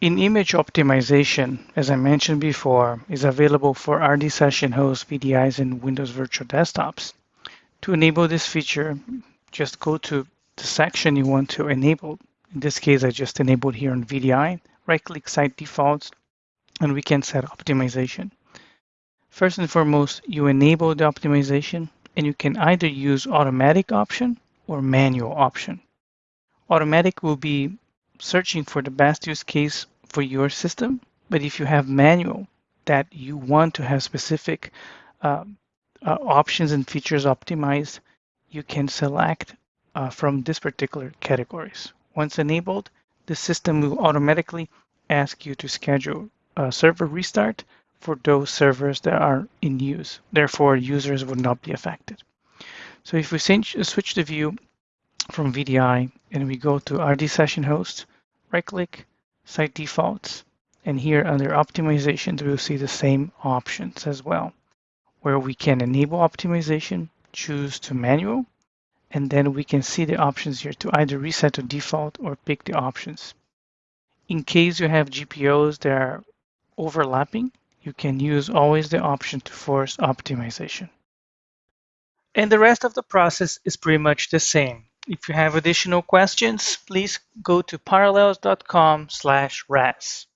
In-image optimization, as I mentioned before, is available for RD session host VDIs and Windows Virtual Desktops. To enable this feature, just go to the section you want to enable. In this case, I just enabled here on VDI. Right-click Site Defaults, and we can set optimization. First and foremost, you enable the optimization, and you can either use automatic option or manual option. Automatic will be searching for the best use case for your system. But if you have manual that you want to have specific uh, uh, options and features optimized, you can select uh, from this particular categories. Once enabled, the system will automatically ask you to schedule a server restart for those servers that are in use. Therefore, users would not be affected. So if we switch the view from VDI and we go to RD session host, right click, site defaults. And here under optimizations, we'll see the same options as well, where we can enable optimization, choose to manual, and then we can see the options here to either reset to default or pick the options. In case you have GPOs that are overlapping, you can use always the option to force optimization. And the rest of the process is pretty much the same. If you have additional questions, please go to parallels.com slash RAS.